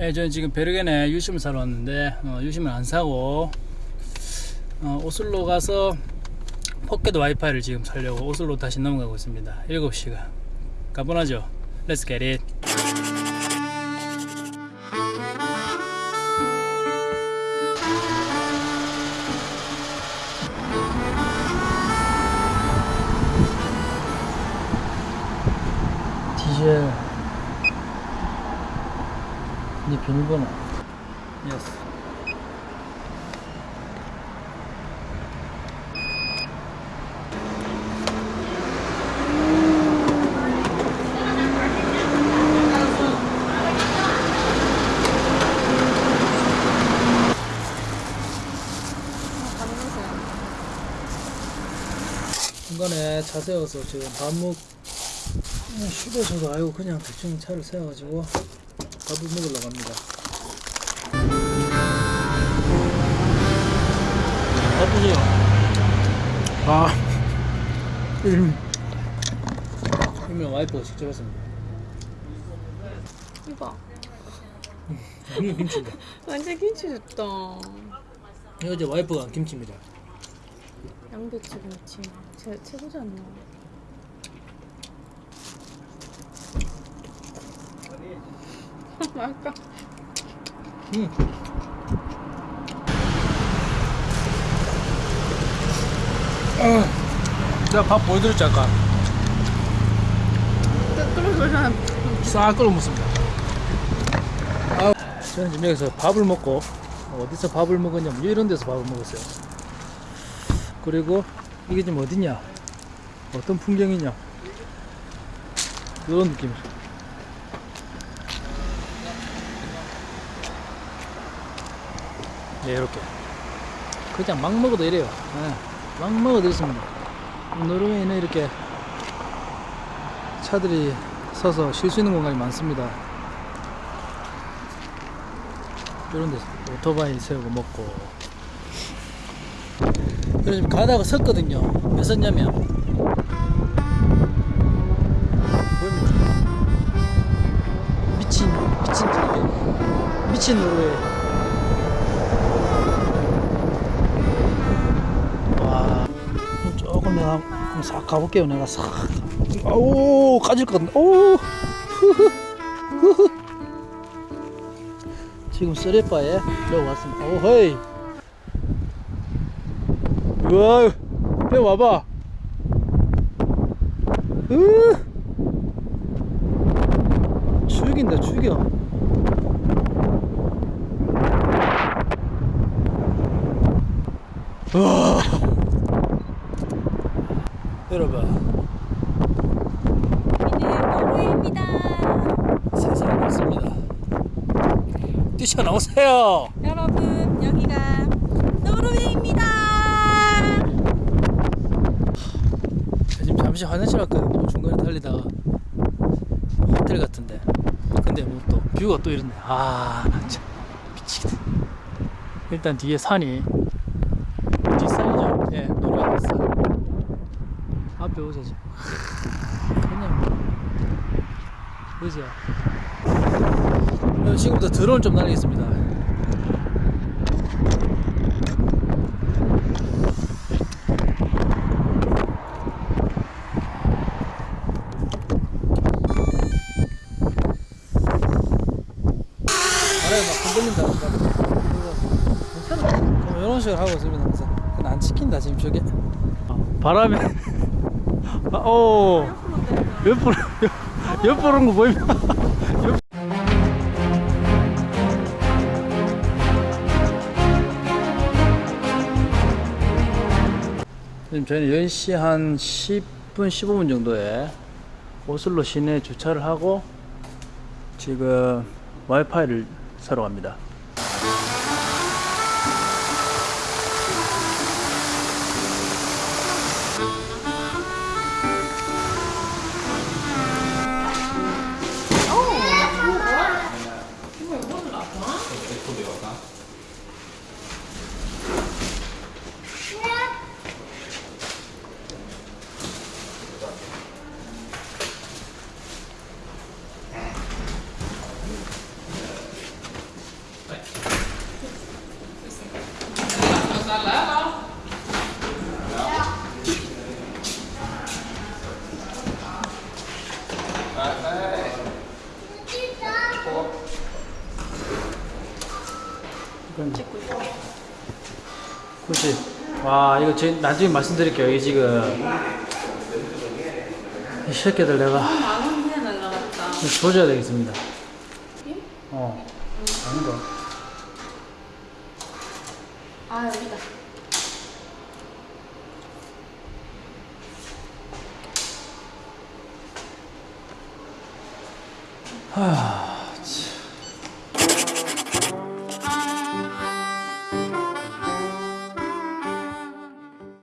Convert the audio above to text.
예, 저는 지금 베르겐에 유심을 사러 왔는데 어, 유심을 안 사고 어, 오슬로 가서 포켓 와이파이를 지금 살려고 오슬로 다시 넘어가고 있습니다. 7시간. 가뿐하죠? Let's get젤 네 비밀번호 예스 중간에 차 세워서 지금 밥 먹, 그냥 쉬고서도 아이고 그냥 대충 차를 세워가지고 밥을 먹으러 갑니다. 바쁘세요? 아, 일, 일명 와이프가 직접 했습니다. 이봐 이게 김치인데. 완전 김치 좋다 이거 이제 와이프가 한 김치입니다. 양배추 김치 제, 최고지 않나 맛있다 음. 아, 내가 밥 보여드렸지 아까. 싹 끓여 먹습니다. 아, 저는 지금 여기서 밥을 먹고 어디서 밥을 먹었냐면 이런 데서 밥을 먹었어요. 그리고 이게 지금 어디냐? 어떤 풍경이냐? 이런 느낌 네 이렇게. 그냥 막 먹어도 이래요. 네, 막 먹어도 있습니다. 노르웨이는 이렇게 차들이 서서 쉴 수 있는 공간이 많습니다. 이런 데서 오토바이 세우고 먹고. 그래서 가다가 섰거든요. 왜 섰냐면? 미친 미친 미친 노르웨이 한번 싹 가볼게요 내가 싹. 오 까질 것 같네. 오 흐흐 지금 쓰레빠에 들어왔습니다. 오헤이. 우와 배 와봐. 으. 죽인다 죽여 우와 노르웨이입니다. 왔습니다. 뛰쳐나오세요. 여러분 여기가 노르웨이입니다. 지금 잠시 화장실 왔거든요 중간에 달리다가 호텔 같은데. 근데 뭐 또 뷰가 또 이렇네. 아나참. 미치겠다. 일단 뒤에 산이 뒷산이죠? 예 노래가 뒷산 앞에 오세요 그냥 그죠 어, 지금부터 드론 좀 날리겠습니다. 뭐 이런 식으로 하고 있습니다 항상. 안 찍힌다 지금 저게. 바람에 아, 오 옆으로 옆- 옆으로 온거 보이면 옆- 지금 저희는 10시 한 10분 15분 정도에 오슬로 시내에 주차를 하고 지금 와이파이를 사러 갑니다. 特别好。 그렇지. 와, 이거 제, 나중에 말씀드릴게요. 이게 지금. 이 새끼들 내가. 조져야 되겠습니다. 예? 어. 아닌가? 아 여기다. 하.